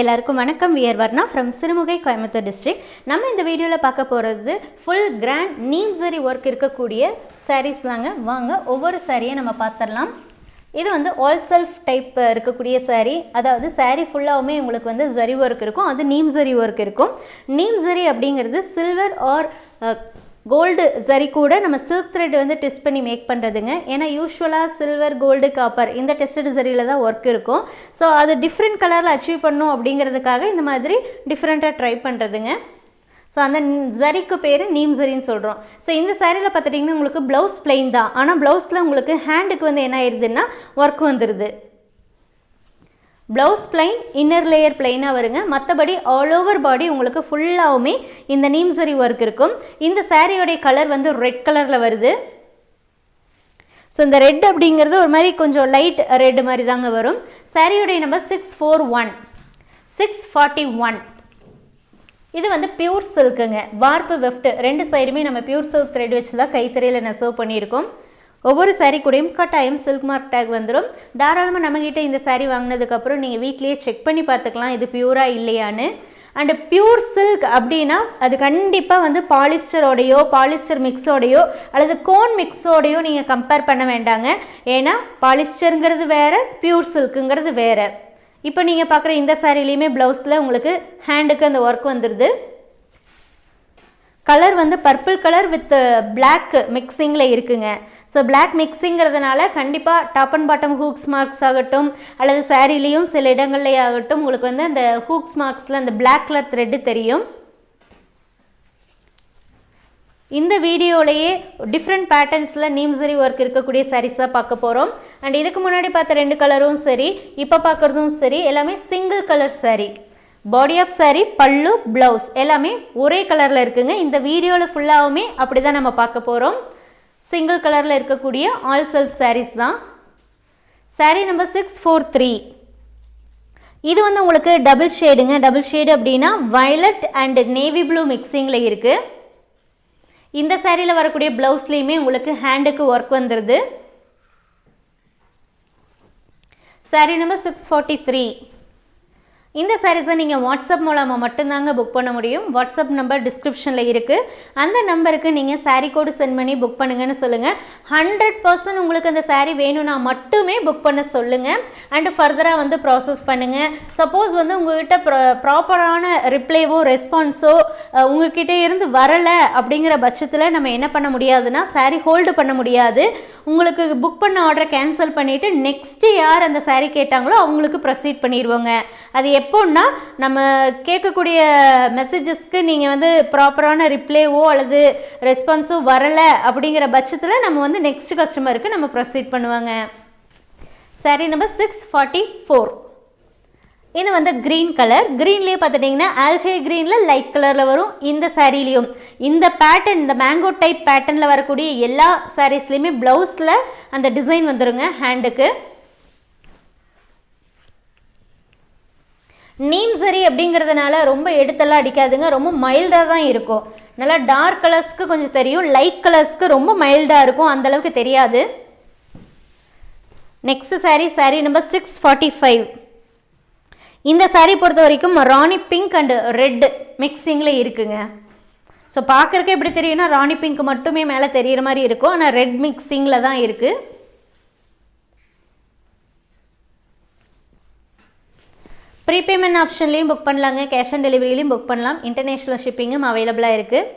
எல்லாருக்கும் வணக்கம். We're Varna from Sirumugai Coimbatore district நம்ம இந்த வீடியோவில் பார்க்க போகிறது ஃபுல் கிராண்ட் நீம் சரி ஒர்க் இருக்கக்கூடிய சாரீஸ் தாங்க. வாங்க ஒவ்வொரு சாரியை நம்ம பார்த்துடலாம். இது வந்து ஆல் செல்ஃப் டைப் இருக்கக்கூடிய சாரீ அதாவது சாரீ ஃபுல்லாகவுமே உங்களுக்கு வந்து ஜரி ஒர்க் இருக்கும். அது நீம் ஜரி ஒர்க் இருக்கும். நீம் ஜரி அப்படிங்கிறது சில்வர் ஆர் கோல்டு சரி கூட நம்ம சில்க் த்ரெட் வந்து டெஸ்ட் பண்ணி மேக் பண்ணுறதுங்க ஏன்னா யூஸ்வலாக சில்வர் கோல்டு காப்பர் இந்த டெஸ்டட் சரியில் தான் ஒர்க் இருக்கும். ஸோ அது டிஃப்ரெண்ட் கலரில் அச்சீவ் பண்ணும் அப்படிங்கிறதுக்காக இந்த மாதிரி டிஃப்ரெண்ட்டாக ட்ரை பண்ணுறதுங்க ஸோ அந்த ஜரிக்கு பேர் நீம் சரின்னு சொல்கிறோம் ஸோ இந்த சாரியில் பார்த்துட்டிங்கன்னா உங்களுக்கு ப்ளவுஸ் பிளெயின் தான். ஆனால் ப்ளவுஸில் உங்களுக்கு ஹேண்டுக்கு வந்து என்ன ஆயிடுதுன்னா ஒர்க் வந்துடுது ப்ளவுஸ் பிளைன் இன்னர் லேயர் பிளைனாக வருங்க. மற்றபடி ஆல் ஓவர் பாடி உங்களுக்கு ஃபுல்லாகவுமே இந்த நீம்சரி ஒர்க் இருக்கும். இந்த சாரியோடைய கலர் வந்து ரெட் கலரில் வருது. ஸோ இந்த ரெட் அப்படிங்கிறது ஒரு மாதிரி கொஞ்சம் லைட் ரெட் மாதிரி தாங்க வரும். சாரியுடைய number six four one six forty one இது வந்து பியூர் சில்க்குங்க வார்ப்பு வெஃப்ட் ரெண்டு சைடுமே நம்ம பியூர் சில்க் த்ரெட் வச்சு தான் கைத்தறியில் நெசவு பண்ணியிருக்கோம். ஒவ்வொரு சாரீ கூடயும் கட்டாயம் சில்க் மார்க் டேக் வந்துடும் தாராளமாக நம்மக்கிட்ட இந்த சாரீ வாங்கினதுக்கப்புறம் நீங்கள் வீட்லேயே செக் பண்ணி பார்த்துக்கலாம் இது பியூராக இல்லையான்னு. அண்டு பியூர் சில்க் அப்படின்னா அது கண்டிப்பாக வந்து பாலிஸ்டரோடையோ பாலிஸ்டர் மிக்ஸோடையோ அல்லது கோன் மிக்ஸோடையோ நீங்கள் கம்பேர் பண்ண வேண்டாங்க. ஏன்னா பாலிஸ்டருங்கிறது வேறு பியூர் சில்க்குங்கிறது வேறு. இப்போ நீங்கள் பார்க்குற இந்த சாரிலையுமே ப்ளவுஸில் உங்களுக்கு ஹேண்டுக்கு அந்த ஒர்க் வந்துடுது கலர் வந்து பர்பிள் கலர் வித் பிளாக் மிக்சிங்கில் இருக்குங்க. ஸோ பிளாக் மிக்சிங்கிறதுனால கண்டிப்பாக top and bottom hooks marks ஆகட்டும் அல்லது சாரீலேயும் சில இடங்கள்லேயே ஆகட்டும் உங்களுக்கு வந்து அந்த ஹூக்ஸ் மார்க்ஸில் அந்த பிளாக் கலர் த்ரெட்டு தெரியும். இந்த வீடியோலையே டிஃப்ரெண்ட் பேட்டர்ன்ஸில் நீம்சரி ஒர்க் இருக்கக்கூடிய சாரீஸாக பார்க்க போகிறோம் அண்ட் இதுக்கு முன்னாடி பார்த்த ரெண்டு கலரும் சரி இப்போ பார்க்குறதும் சரி எல்லாமே single colour sari body of sari pallu blouse எல்லாமே ஒரே கலரில் இருக்குங்க. இந்த வீடியோவில் ஃபுல்லாகவுமே அப்படி தான் நம்ம பார்க்க போகிறோம் சிங்கிள் கலரில் இருக்கக்கூடிய ஆல் செல்ஃப் சாரீஸ் தான். Saree number six four three இது வந்து உங்களுக்கு டபுள் ஷேடுங்க டபுள் ஷேடு அப்படின்னா வயலட் அண்ட் நேவி ப்ளூ மிக்சிங்கில் இருக்குது இந்த சேரீயில் வரக்கூடிய ப்ளவுஸ்லேயுமே உங்களுக்கு ஹேண்டுக்கு ஒர்க் வந்துடுது sari number six forty three இந்த சாரீஸை நீங்கள் வாட்ஸ்அப் மூலமாக மட்டும்தாங்க புக் பண்ண முடியும். வாட்ஸ்அப் நம்பர் டிஸ்கிரிப்ஷனில் இருக்குது அந்த நம்பருக்கு நீங்கள் சாரீ கோடு சென்ட் பண்ணி புக் பண்ணுங்கன்னு சொல்லுங்கள் ஹண்ட்ரட் பர்சன்ட் உங்களுக்கு அந்த சாரீ வேணும்னா மட்டுமே புக் பண்ண சொல்லுங்கள் அண்டு ஃபர்தராக வந்து ப்ராசஸ் பண்ணுங்கள் சப்போஸ் வந்து உங்கள்கிட்ட ப்ரா ப்ராப்பரான ரிப்ளைவோ ரெஸ்பான்ஸோ உங்ககிட்ட இருந்து வரலை அப்படிங்கிற பட்சத்தில் நம்ம என்ன பண்ண முடியாதுன்னா சாரீ ஹோல்டு பண்ண முடியாது. உங்களுக்கு புக் பண்ண ஆர்டரை கேன்சல் பண்ணிவிட்டு நெக்ஸ்ட்டு யார் அந்த சாரீ கேட்டாங்களோ அவங்களுக்கு ப்ரொசீட் பண்ணிடுவோங்க. அது எப்போன்னா நம்ம கேட்கக்கூடிய மெசேஜஸ்க்கு நீங்கள் வந்து ப்ராப்பரான ரிப்ளைவோ அல்லது ரெஸ்பான்ஸோ வரலை அப்படிங்கிற பட்சத்தில் நம்ம வந்து நெக்ஸ்ட் கஸ்டமருக்கு நம்ம ப்ரொசீட் பண்ணுவாங்க. Sari number six forty four இது வந்து க்ரீன் கலர் க்ரீன்லேயே பார்த்துட்டிங்கன்னா ஆல்ஹே க்ரீனில் லைட் கலரில் வரும். இந்த சாரீலையும் இந்த பேட்டர்ன் இந்த மேங்கோ டைப் பேட்டர்னில் வரக்கூடிய எல்லா சாரீஸ்லேயுமே ப்ளவுஸில் அந்த டிசைன் வந்துருங்க ஹேண்டுக்கு நீம் சரி அப்படிங்கிறதுனால ரொம்ப எடுத்தெல்லாம் அடிக்காதுங்க. ரொம்ப மைல்டாக தான் இருக்கும். நல்லா டார்க் கலர்ஸ்க்கு கொஞ்சம் தெரியும். லைட் கலர்ஸ்க்கு ரொம்ப மைல்டாக இருக்கும். அந்தளவுக்கு தெரியாது. Next sari sari number six forty five இந்த சாரீ பொறுத்த வரைக்கும் ராணி பிங்க் அண்டு ரெட்டு மிக்சிங்கில் இருக்குங்க. ஸோ பார்க்குறக்கு எப்படி தெரியும்னா ராணி பிங்க் மட்டுமே மேலே தெரிகிற மாதிரி இருக்கும். ஆனால் ரெட் மிக்சிங்கில் தான் இருக்குது ப்ரீபேமெண்ட் ஆப்ஷன்லேயும் புக் பண்ணலாங்க. கேஷ் ஆன் டெலிவரியிலையும் புக் பண்ணலாம். இன்டர்நேஷ்னல் ஷிப்பிங்கும் அவைலபிளாக இருக்குது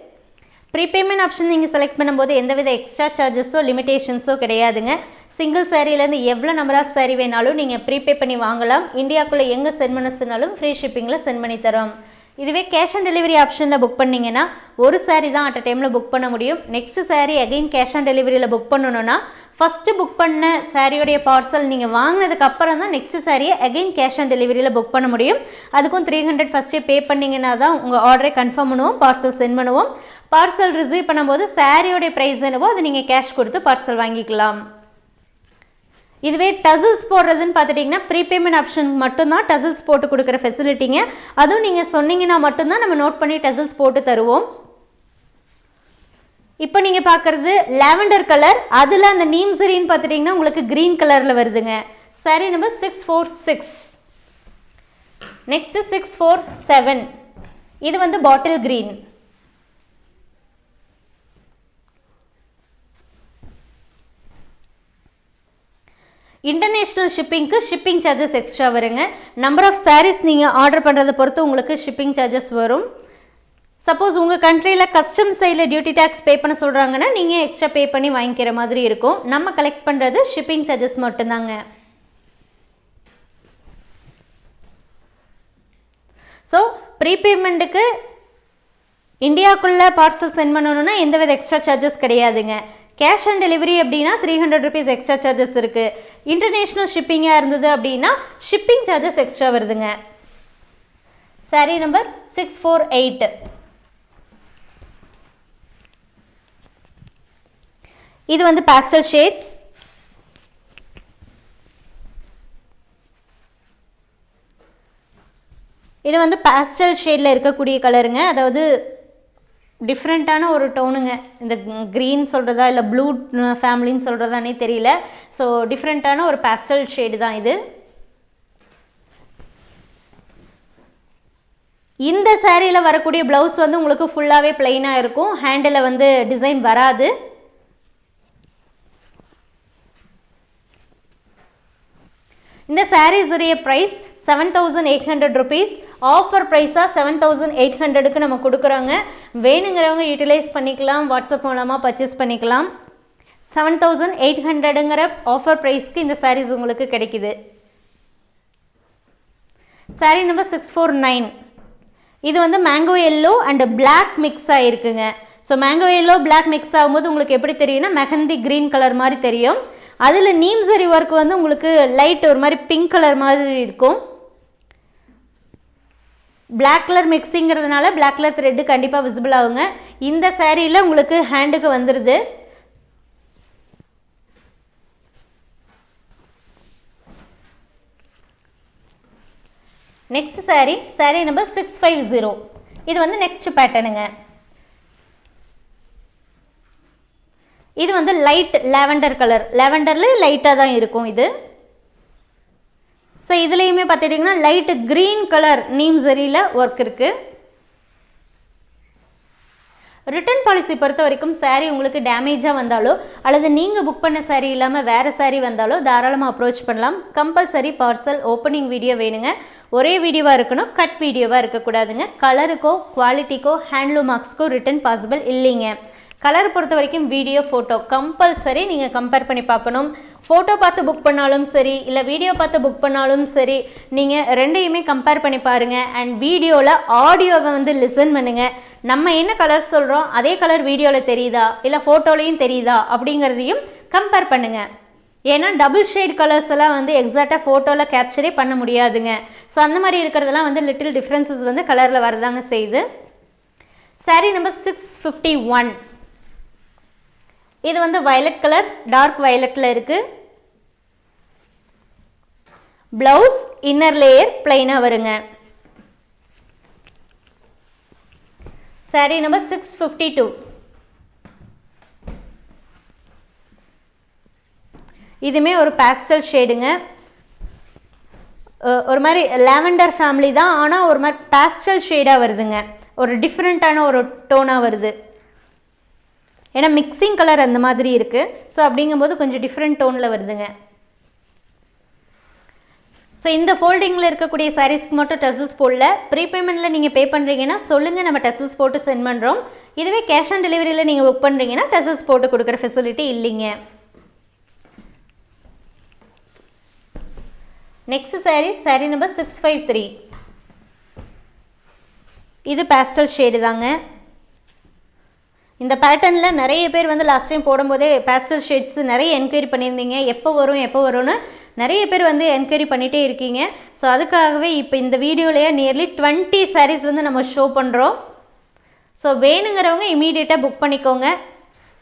ப்ரீபேமெண்ட் ஆப்ஷன் நீங்கள் செலக்ட் பண்ணும்போது எந்தவித எக்ஸ்ட்ரா சார்ஜஸோ லிமிடேஷன்ஸோ கிடையாதுங்க. சிங்கிள் சாரீலேருந்து எவ்வளோ நம்பர் ஆஃப் சாரீ வேணாலும் நீங்கள் ப்ரீபே பண்ணி வாங்கலாம். இந்தியாக்குள்ளே எங்கே சென்ட் பண்ண சொன்னாலும் ஃப்ரீ ஷிப்பிங்கில் சென்ட் பண்ணி தரோம். இதுவே கேஷ் ஆன் டெலிவரி ஆப்ஷனில் புக் பண்ணிங்கன்னா ஒரு சாரீ தான் அட் அ டைமில் புக் பண்ண முடியும். Next sari again cash on டெலிவரியில் book பண்ணணும்னா ஃபஸ்ட்டு புக் பண்ண சாரியோடைய பார்சல் நீங்கள் வாங்கினதுக்கு அப்புறம் தான் நெக்ஸ்ட் சாரியை அகைன் கேஷ் ஆன் டெலிவரியில் புக் பண்ண முடியும். அதுக்கும் த்ரீ ஹண்ட்ரட் ஃபஸ்ட்டே பே பண்ணிங்கன்னா தான் உங்கள் ஆர்டரை கன்ஃபார்ம் பண்ணுவோம் பார்சல் சென்ட் பண்ணுவோம். பார்சல் ரிசீவ் பண்ணும்போது சாரியோடைய ப்ரைஸ் என்னவோ அது நீங்கள் கேஷ் கொடுத்து பார்சல் வாங்கிக்கலாம். இதுவே டசில்ஸ் போடுறதுன்னு பார்த்துட்டிங்கன்னா ப்ரீபேமெண்ட் ஆப்ஷன் மட்டும்தான் டசில்ஸ் போட்டு கொடுக்குற ஃபெசிலிட்டிங்க அதுவும் நீங்கள் சொன்னீங்கன்னா மட்டும்தான் நம்ம நோட் பண்ணி டசில்ஸ் போட்டு தருவோம். இப்போ நீங்கள் பார்க்குறது லாவெண்டர் கலர். அதில் அந்த நீம் சரின்னு பார்த்துட்டிங்கன்னா உங்களுக்கு க்ரீன் கலரில் வருதுங்க. சரி number six four six next six four seven இது வந்து பாட்டில் க்ரீன் இன்டர்நேஷ்னல் ஷிப்பிங்க்கு ஷிப்பிங் சார்ஜஸ் எக்ஸ்ட்ரா வருங்க. நம்பர் ஆஃப் சாரீஸ் நீங்கள் ஆர்டர் பண்ணுறதை பொறுத்து உங்களுக்கு ஷிப்பிங் சார்ஜஸ் வரும். சப்போஸ் உங்கள் கண்ட்ரியில் கஸ்டம் சைடில் டியூட்டி டேக்ஸ் பே பண்ண சொல்கிறாங்கன்னா நீங்கள் எக்ஸ்ட்ரா பே பண்ணி வாங்கிக்கிற மாதிரி இருக்கும். நம்ம கலெக்ட் பண்ணுறது ஷிப்பிங் சார்ஜஸ் மட்டும்தாங்க. ஸோ ப்ரீபேமெண்ட்டுக்கு இந்தியாவுக்குள்ளே பார்சல் சென்ட் பண்ணணுன்னா எந்தவித எக்ஸ்ட்ரா சார்ஜஸ் கிடையாதுங்க. கேஷ் ஆன் டெலிவரி அப்படின்னா three hundred rupees extra charges இருக்குது இன்டர்நேஷ்னல் ஷிப்பிங்காக இருந்தது அப்படின்னா ஷிப்பிங் சார்ஜஸ் எக்ஸ்ட்ரா வருதுங்க. Sari number six four eight இது வந்து பாஸ்டல் ஷேட் இது வந்து பாஸ்டல் ஷேடில் இருக்கக்கூடிய கலருங்க அதாவது டிஃப்ரெண்ட்டான ஒரு டோனுங்க இந்த க்ரீன் சொல்கிறதா இல்லை ப்ளூ ஃபேமிலின்னு சொல்கிறதானே தெரியல. ஸோ டிஃப்ரெண்ட்டான ஒரு பாஸ்டல் ஷேடு தான் இது. இந்த சேரீயில் வரக்கூடிய ப்ளவுஸ் வந்து உங்களுக்கு ஃபுல்லாகவே பிளெயினாக இருக்கும். ஹேண்டில் வந்து டிசைன் வராது. இந்த சாரீஸுடைய price seven thousand eight hundred rupees offer ப்ரைஸாக seven thousand eight ஹண்ட்ரடுக்கு நம்ம கொடுக்குறாங்க. வேணுங்கிறவங்க யூட்டிலைஸ் பண்ணிக்கலாம். வாட்ஸ்அப் மூலமாக பர்ச்சேஸ் பண்ணிக்கலாம். செவன் தௌசண்ட் எயிட் ஹண்ட்ரடுங்கிற ஆஃபர் ப்ரைஸ்க்கு இந்த சாரீஸ் உங்களுக்கு கிடைக்குது. Sari number six four nine இது வந்து mango yellow and black mix ஆகிருக்குங்க so mango yellow black mix ஆகும்போது உங்களுக்கு எப்படி தெரியும்னா மெஹந்தி க்ரீன் கலர் மாதிரி தெரியும். அதில் நீம்சரி ஒர்க் வந்து உங்களுக்கு லைட் ஒரு மாதிரி பிங்க் கலர் மாதிரி இருக்கும். பிளாக் கலர் மிக்ஸிங்கிறதுனால பிளாக் கலர் த்ரெட்டு கண்டிப்பாக விசிபிள் ஆகுங்க. இந்த சேரீயில் உங்களுக்கு ஹேண்டுக்கு வந்துடுது next sari sari number six five zero இது வந்து நெக்ஸ்ட் பேட்டர்னுங்க இது வந்து லைட் லெவண்டர் கலர் லாவெண்டரில் லைட்டாக தான் இருக்கும் இது. ஸோ இதுலேயுமே பார்த்துட்டிங்கன்னா லைட்டு க்ரீன் கலர் நீம் சரியில் ஒர்க் இருக்குது ரிட்டர்ன் பாலிசி பொறுத்த வரைக்கும் சாரீ உங்களுக்கு டேமேஜாக வந்தாலோ அல்லது நீங்கள் புக் பண்ண சாரீ இல்லாமல் வேறு சாரீ வந்தாலோ தாராளமாக அப்ரோச் பண்ணலாம். கம்பல்சரி பார்சல் ஓப்பனிங் வீடியோ வேணுங்க. ஒரே வீடியோவாக இருக்கணும் கட் வீடியோவாக இருக்கக்கூடாதுங்க. கலருக்கோ குவாலிட்டிக்கோ ஹேண்ட்லூம் மார்க்ஸ்க்கோ ரிட்டர்ன் பாசிபிள் இல்லைங்க. கலர் பொறுத்த வரைக்கும் வீடியோ ஃபோட்டோ கம்பல்சரி நீங்கள் கம்பேர் பண்ணி பார்க்கணும். ஃபோட்டோ பார்த்து புக் பண்ணாலும் சரி இல்லை வீடியோ பார்த்து புக் பண்ணாலும் சரி நீங்கள் ரெண்டையுமே கம்பேர் பண்ணி பாருங்கள் அண்ட் வீடியோவில் ஆடியோவை வந்து லிசன் பண்ணுங்கள் நம்ம என்ன கலர் சொல்கிறோம் அதே கலர் வீடியோவில் தெரியுதா இல்லை ஃபோட்டோலையும் தெரியுதா அப்படிங்கிறதையும் கம்பேர் பண்ணுங்கள் ஏன்னா டபுள் ஷேட் கலர்ஸ் எல்லாம் வந்து எக்ஸாக்டாக ஃபோட்டோவில் கேப்சரே பண்ண முடியாதுங்க. ஸோ அந்த மாதிரி இருக்கிறதெல்லாம் வந்து லிட்டில் டிஃப்ரென்சஸ் வந்து கலரில் வரதாங்க செய்யுது. Sari number six fifty one இது வந்து வயலட் கலர் டார்க் வயலட்டில் இருக்குது ப்ளவுஸ் இன்னர் லேயர் பிளைனாக வருங்க. Sari number six fifty two இதுவுமே ஒரு பேஸ்டல் ஷேடுங்க ஒரு மாதிரி லேவெண்டர் ஃபேமிலி தான் ஆனால் ஒரு மாதிரி பேஸ்டல் ஷேடாக வருதுங்க. ஒரு டிஃப்ரெண்ட்டான ஒரு டோனாக வருது. ஏன்னா மிக்சிங் கலர் அந்த மாதிரி இருக்குது ஸோ அப்படிங்கும்போது கொஞ்சம் டிஃப்ரெண்ட் டோனில் வருதுங்க. ஸோ இந்த ஃபோல்டிங்கில் இருக்கக்கூடிய சாரீஸ்க்கு மட்டும் டெசஸ் போடல. ப்ரீபேமெண்ட்டில் நீங்கள் பே பண்ணுறீங்கன்னா சொல்லுங்கள் நம்ம டெசஸ் போட்டு சென்ட் பண்ணுறோம் இதுவே கேஷ் ஆன் டெலிவரியில் நீங்கள் புக் பண்ணுறீங்கன்னா டெசஸ் போட்டு கொடுக்குற ஃபெசிலிட்டி இல்லைங்க. Next sari sari number six five three இது பேஸ்டல் ஷேடு தாங்க. இந்த பேட்டர்னில் நிறைய பேர் வந்து லாஸ்ட் டைம் போடும்போதே பேஸ்டல் ஷேட்ஸ் நிறைய என்கொயரி பண்ணியிருந்தீங்க. எப்போ வரும் எப்போ வரும்னு நிறைய பேர் வந்து என்கொயரி பண்ணிகிட்டே இருக்கீங்க. ஸோ அதுக்காகவே இப்போ இந்த வீடியோலேயே நியர்லி டுவெண்ட்டி சாரீஸ் வந்து நம்ம ஷோ பண்ணுறோம் ஸோ வேணுங்கிறவங்க இமீடியட்டாக புக் பண்ணிக்கோங்க.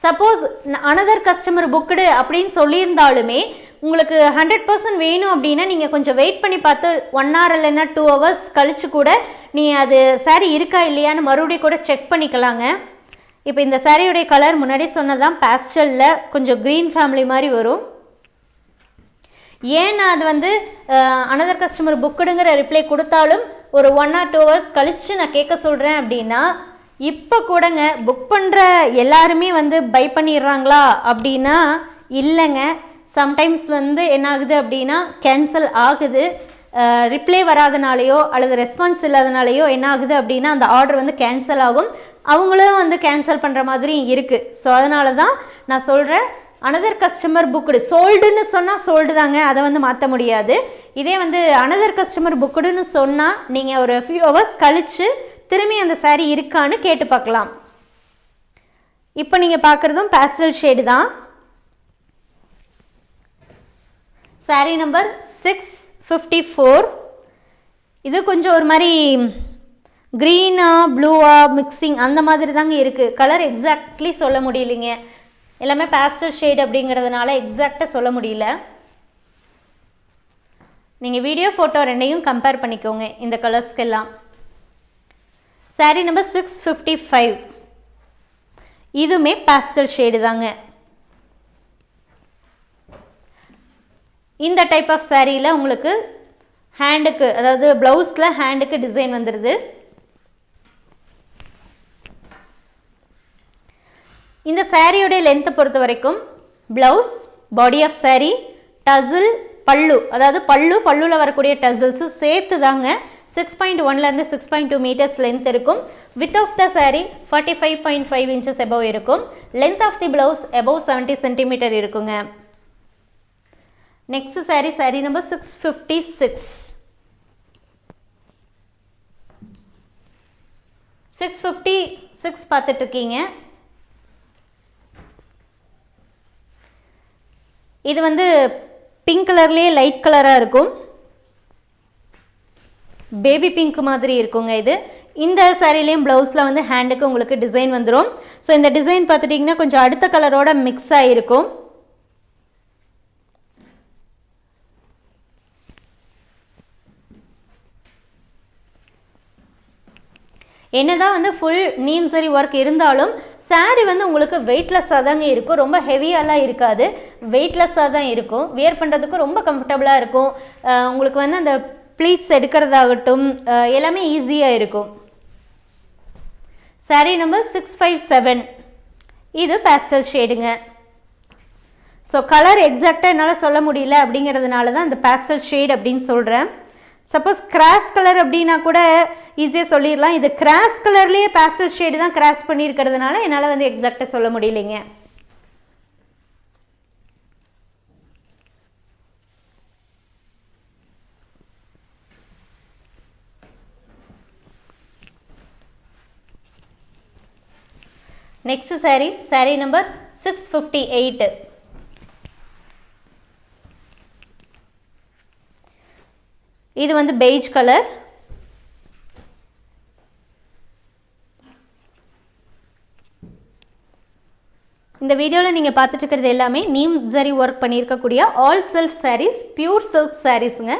சப்போஸ் அனதர் கஸ்டமர் புக்குடு அப்படின்னு சொல்லியிருந்தாலுமே உங்களுக்கு ஹண்ட்ரட் பர்சன்ட் வேணும் அப்படின்னா நீங்கள் கொஞ்சம் வெயிட் பண்ணி பார்த்து ஒன் ஹவர் இல்லைன்னா டூ ஹவர்ஸ் கழித்து கூட நீங்கள் அது சாரீ இருக்கா இல்லையான்னு மறுபடியும் கூட செக் பண்ணிக்கலாங்க. இப்போ இந்த சாரியுடைய கலர் முன்னாடி சொன்னதான் பேஸ்டலில் கொஞ்சம் க்ரீன் ஃபேமிலி மாதிரி வரும். ஏன் நான் அது வந்து அனதர் கஸ்டமர் புக்குடுங்கிற ரிப்ளை கொடுத்தாலும் ஒரு ஒன் ஆர் டூ ஹவர்ஸ் கழித்து நான் கேட்க சொல்கிறேன் அப்படின்னா இப்போ கூடங்க புக் பண்ணுற எல்லாருமே வந்து பை பண்ணிடுறாங்களா அப்படின்னா இல்லைங்க. சம்டைம்ஸ் வந்து என்ன ஆகுது அப்படின்னா கேன்சல் ஆகுது. ரிப்ளை வராதனாலேயோ அல்லது ரெஸ்பான்ஸ் இல்லாதனாலேயோ என்ன ஆகுது அப்படின்னா அந்த ஆர்டர் வந்து கேன்சல் ஆகும். அவங்களும் வந்து கேன்சல் பண்ணுற மாதிரி இருக்குது ஸோ அதனால தான் நான் சொல்கிறேன் அனதர் கஸ்டமர் புக்குடு சோல்டுன்னு சொன்னால் சோல்டு தாங்க அதை வந்து மாற்ற முடியாது. இதே வந்து அனதர் கஸ்டமர் புக்குடுன்னு சொன்னால் நீங்கள் ஒரு ஃபியூ ஹவர்ஸ் கழித்து திரும்பி அந்த சாரீ இருக்கான்னு கேட்டு பார்க்கலாம். இப்போ நீங்கள் பார்க்குறதும் பேஸ்டல் ஷேடு தான். Saree number six fifty four இது கொஞ்சம் ஒரு மாதிரி க்ரீனா ப்ளூவா மிக்சிங் அந்த மாதிரி தாங்க இருக்குது கலர் எக்ஸாக்ட்லி சொல்ல முடியலைங்க. எல்லாமே பேஸ்டல் ஷேட் அப்படிங்கிறதுனால எக்ஸாக்டாக சொல்ல முடியல. நீங்கள் வீடியோ ஃபோட்டோ ரெண்டையும் கம்பேர் பண்ணிக்கோங்க இந்த கலர்ஸ்க்கெல்லாம் sari number six fifty five இதுவுமே பேஸ்டல் ஷேடு தாங்க. இந்த டைப் ஆஃப் சாரியில் உங்களுக்கு ஹேண்டுக்கு அதாவது ப்ளவுஸில் ஹேண்டுக்கு டிசைன் வந்துடுது இந்த சாரியுடைய லென்த்தை பொறுத்த வரைக்கும் blouse body of sari tassel pallu அதாவது பல்லு பல்லுவில் வரக்கூடிய டசில்ஸு சேர்த்து தாங்க சிக்ஸ் பாயிண்ட் ஒன்லேருந்து six point two metres length இருக்கும். With of the saree forty five point five inches above இருக்கும். Length of the blouse above seventy centimetre இருக்குங்க. Next saree saree number six fifty six six fifty six பார்த்துட்ருக்கீங்க இது வந்து pink கலர்லேயே light கலராக இருக்கும். Baby pink மாதிரி இருக்குங்க இது. இந்த சாரிலையும் ப்ளவுஸில் வந்து ஹேண்டுக்கு உங்களுக்கு டிசைன் வந்துடும் ஸோ இந்த டிசைன் பார்த்துட்டிங்கன்னா கொஞ்சம் அடுத்த கலரோட மிக்ஸ் ஆகிருக்கும் என்னதான் வந்து ஃபுல் நீம் சரி ஒர்க் இருந்தாலும் சாரீ வந்து உங்களுக்கு வெயிட்லெஸ்ஸாக தாங்க இருக்கும். ரொம்ப ஹெவியாலாம் இருக்காது. வெயிட்லெஸ்ஸாக தான் இருக்கும். வியர் பண்ணுறதுக்கு ரொம்ப கம்ஃபர்டபுளாக இருக்கும். உங்களுக்கு வந்து அந்த ப்ளீட்ஸ் எடுக்கிறதாகட்டும் எல்லாமே ஈஸியாக இருக்கும். Saree number six five seven இது பேஸ்டல் ஷேடுங்க ஸோ கலர் எக்ஸாக்டாக என்னால் சொல்ல முடியல அப்படிங்கிறதுனால தான் அந்த பேஸ்டல் ஷேட் அப்படின்னு சொல்கிறேன் சப்போஸ் கிராஸ் கலர் அப்படின்னா கூட ஈஸியாக சொல்லிடலாம். இது கிராஸ் கலர்லேயே பேஸ்டல் ஷேடு தான் கிராஸ் பண்ணியிருக்கிறதுனால என்னால் வந்து எக்ஸாக்டாக சொல்ல முடியலைங்க. Next saree saree number six fifty eight இது வந்து பெய்ஜ் கலர் இந்த வீடியோவில் நீங்கள் பார்த்துட்டு இருக்கிறது எல்லாமே நீம் ஜரி ஒர்க் பண்ணியிருக்கக்கூடிய all self saris pure silk சாரீஸுங்க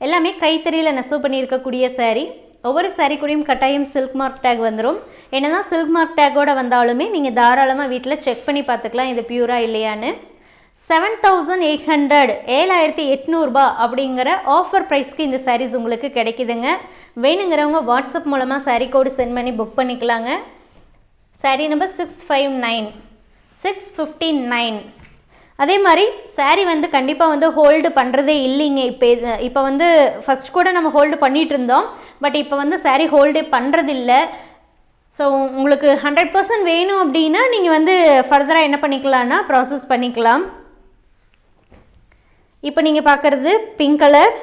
எல்லாமே கைத்தறியில் நெசவு பண்ணியிருக்கக்கூடிய சாரீ ஒவ்வொரு சாரீ கூடயும் கட்டாயம் சில்க் மார்க் டேக் வந்துடும் என்ன தான் சில்க் மார்க் டேக்கோடு வந்தாலுமே நீங்கள் தாராளமாக வீட்டில் செக் பண்ணி பார்த்துக்கலாம் இது பியூரா இல்லையான்னு. செவன் தௌசண்ட் எயிட் ஹண்ட்ரட் ஏழாயிரத்தி எட்நூறுபா அப்படிங்கிற ஆஃபர் ப்ரைஸ்க்கு இந்த சாரீஸ் உங்களுக்கு கிடைக்குதுங்க. வேணுங்கிறவங்க வாட்ஸ்அப் மூலமாக சாரீ கோடு சென்ட் பண்ணி புக் பண்ணிக்கலாங்க. Sari number six five nine six fifty nine அதே மாதிரி சாரீ வந்து கண்டிப்பாக வந்து ஹோல்டு பண்ணுறதே இல்லைங்க. இப்போ இது இப்போ வந்து ஃபஸ்ட் கூட நம்ம ஹோல்டு பண்ணிகிட்டு இருந்தோம் பட் இப்போ வந்து சாரீ ஹோல்டே பண்ணுறதில்ல ஸோ உங்களுக்கு ஹண்ட்ரட் பர்சன்ட் வேணும் அப்படின்னா நீங்கள் வந்து ஃபர்தராக என்ன பண்ணிக்கலான்னா ப்ராசஸ் பண்ணிக்கலாம். இப்போ நீங்கள் பார்க்குறது pink colour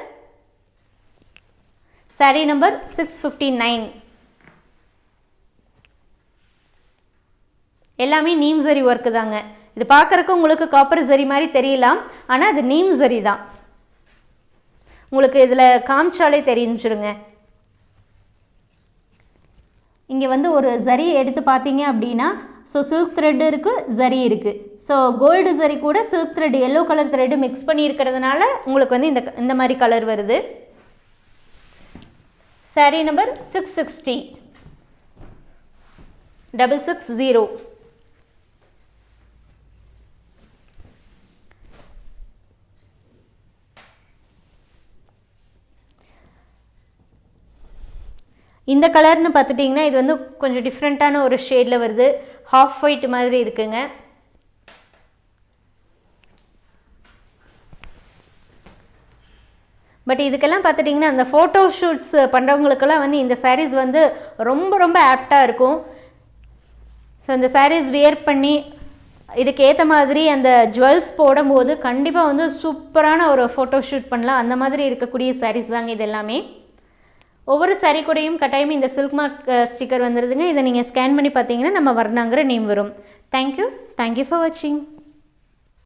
sari number six fifty nine எல்லாமே நீம் சரி ஒர்க்கு தாங்க. இது பார்க்குறக்கு உங்களுக்கு காப்பர் சரி மாதிரி தெரியலாம். ஆனால் அது நீம் சரி தான். உங்களுக்கு இதில் காமிச்சாலே தெரிஞ்சிருங்க. இங்கே வந்து ஒரு சரி எடுத்து பார்த்தீங்க அப்படின்னா ஸோ சில்க் த்ரெட் இருக்குது ஜரி இருக்குது ஸோ கோல்டு ஜரி கூட silk thread yellow colour thread mix பண்ணி இருக்கிறதுனால உங்களுக்கு வந்து இந்த இந்த மாதிரி கலர் வருது. Saree number six sixty double six zero இந்த கலர்னு பார்த்துட்டிங்கன்னா இது வந்து கொஞ்சம் டிஃப்ரெண்ட்டான ஒரு ஷேடில் வருது. ஹாஃப் ஒயிட் மாதிரி இருக்குங்க. பட் இதுக்கெல்லாம் பார்த்துட்டிங்கன்னா அந்த ஃபோட்டோ ஷூட்ஸ் பண்ணுறவங்களுக்கெல்லாம் வந்து இந்த சாரீஸ் வந்து ரொம்ப ரொம்ப ஆப்டாக இருக்கும். ஸோ இந்த சாரீஸ் வியர் பண்ணி இதுக்கு ஏற்ற மாதிரி அந்த ஜுவல்ஸ் போடும்போது கண்டிப்பாக வந்து சூப்பரான ஒரு ஃபோட்டோ ஷூட் பண்ணலாம். அந்த மாதிரி இருக்கக்கூடிய சாரீஸ் தாங்க இது எல்லாமே. ஒவ்வொரு சரி கூடையும் கட்டாயம் இந்த சில்க் மார்க் ஸ்டிக்கர் வந்துடுதுங்க இதை நீங்கள் ஸ்கேன் பண்ணி பார்த்தீங்கன்னா நம்ம வர்ணாங்கிற நேம் வரும். Thank you thank you for வாட்சிங்